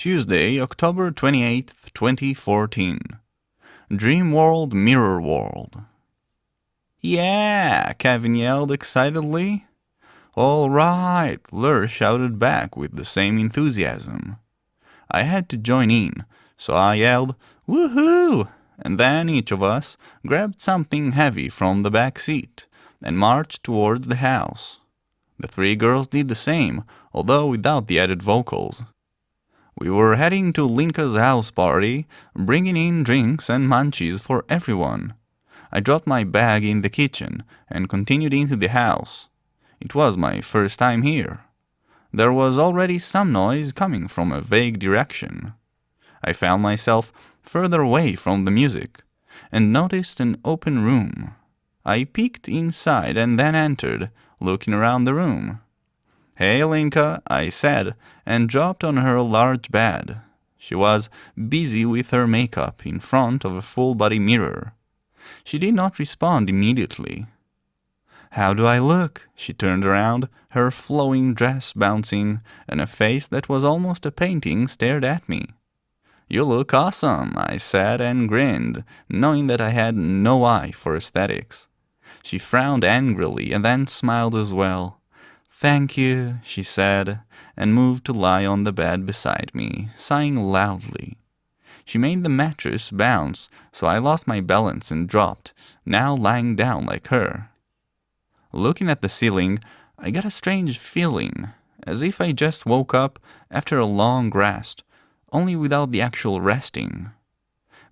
Tuesday, October 28th, 2014. Dream World Mirror World. Yeah, Kevin yelled excitedly. All right, Lur shouted back with the same enthusiasm. I had to join in, so I yelled, Woohoo! And then each of us grabbed something heavy from the back seat and marched towards the house. The three girls did the same, although without the added vocals. We were heading to Linka's house party, bringing in drinks and munchies for everyone. I dropped my bag in the kitchen and continued into the house. It was my first time here. There was already some noise coming from a vague direction. I found myself further away from the music and noticed an open room. I peeked inside and then entered, looking around the room. Hey, Linka, I said, and dropped on her large bed. She was busy with her makeup in front of a full-body mirror. She did not respond immediately. How do I look? She turned around, her flowing dress bouncing, and a face that was almost a painting stared at me. You look awesome, I said and grinned, knowing that I had no eye for aesthetics. She frowned angrily and then smiled as well. Thank you, she said, and moved to lie on the bed beside me, sighing loudly. She made the mattress bounce, so I lost my balance and dropped, now lying down like her. Looking at the ceiling, I got a strange feeling, as if I just woke up after a long rest, only without the actual resting.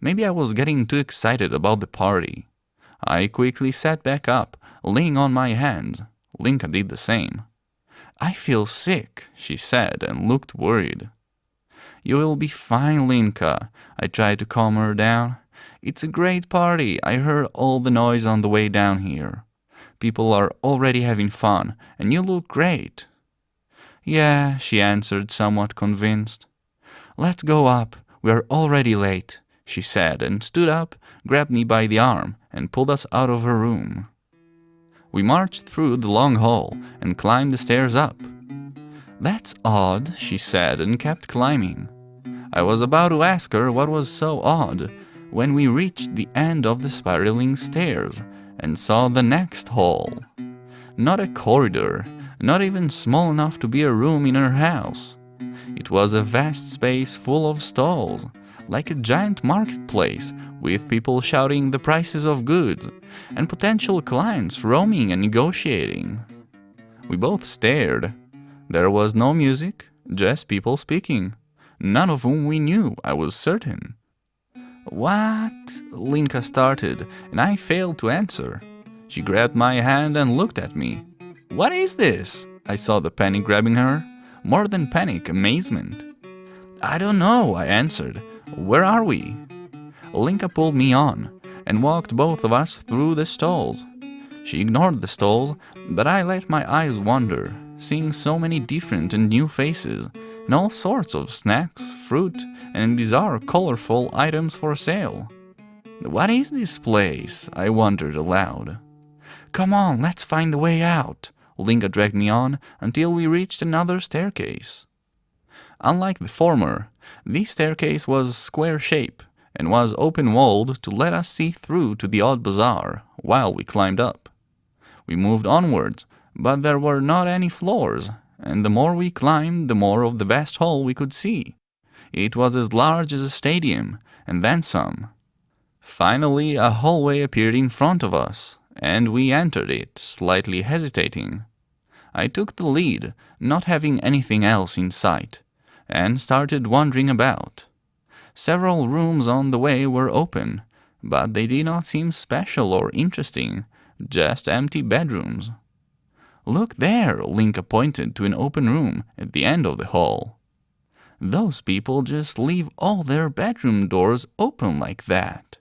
Maybe I was getting too excited about the party. I quickly sat back up, leaning on my hands. Linka did the same. I feel sick, she said and looked worried. You will be fine, Linka. I tried to calm her down. It's a great party. I heard all the noise on the way down here. People are already having fun, and you look great. Yeah, she answered, somewhat convinced. Let's go up. We are already late she said, and stood up, grabbed me by the arm, and pulled us out of her room. We marched through the long hall and climbed the stairs up. That's odd, she said, and kept climbing. I was about to ask her what was so odd when we reached the end of the spiraling stairs and saw the next hall. Not a corridor, not even small enough to be a room in her house. It was a vast space full of stalls, like a giant marketplace with people shouting the prices of goods and potential clients roaming and negotiating. We both stared. There was no music, just people speaking, none of whom we knew, I was certain. What? Linka started, and I failed to answer. She grabbed my hand and looked at me. What is this? I saw the panic grabbing her. More than panic, amazement. I don't know, I answered, where are we? Linka pulled me on and walked both of us through the stalls. She ignored the stalls, but I let my eyes wander, seeing so many different and new faces, and all sorts of snacks, fruit, and bizarre colorful items for sale. What is this place? I wondered aloud. Come on, let's find the way out. Linka dragged me on until we reached another staircase. Unlike the former, this staircase was square shape and was open-walled to let us see through to the odd bazaar while we climbed up. We moved onwards, but there were not any floors, and the more we climbed, the more of the vast hall we could see. It was as large as a stadium, and then some. Finally, a hallway appeared in front of us, and we entered it, slightly hesitating. I took the lead, not having anything else in sight, and started wandering about. Several rooms on the way were open, but they did not seem special or interesting, just empty bedrooms. Look there, Linka pointed to an open room at the end of the hall. Those people just leave all their bedroom doors open like that.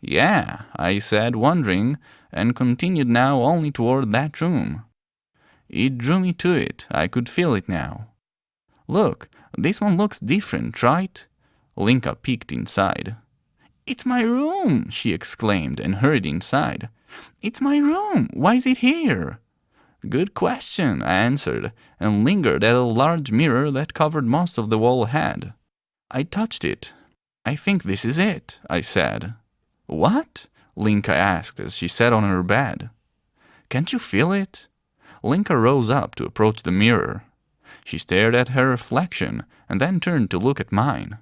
Yeah, I said, wondering, and continued now only toward that room. It drew me to it, I could feel it now. Look, this one looks different, right? Linka peeked inside. It's my room, she exclaimed and hurried inside. It's my room. Why is it here? Good question, I answered, and lingered at a large mirror that covered most of the wall ahead. I touched it. I think this is it, I said. What? Linka asked as she sat on her bed. Can't you feel it? Linka rose up to approach the mirror. She stared at her reflection and then turned to look at mine.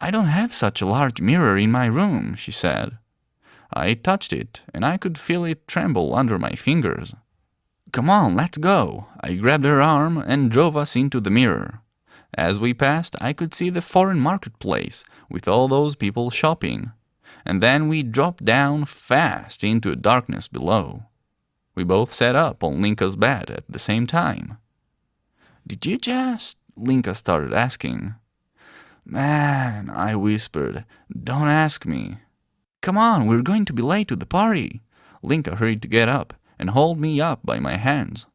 I don't have such a large mirror in my room, she said. I touched it, and I could feel it tremble under my fingers. Come on, let's go. I grabbed her arm and drove us into the mirror. As we passed, I could see the foreign marketplace with all those people shopping. And then we dropped down fast into a darkness below. We both sat up on Linka's bed at the same time. Did you just? Linka started asking. Man, I whispered, don't ask me. Come on, we're going to be late to the party. Linka hurried to get up and hold me up by my hands.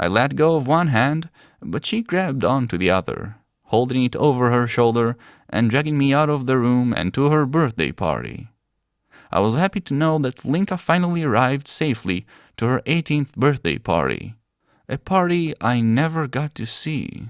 I let go of one hand, but she grabbed onto the other, holding it over her shoulder and dragging me out of the room and to her birthday party. I was happy to know that Linka finally arrived safely to her 18th birthday party, a party I never got to see.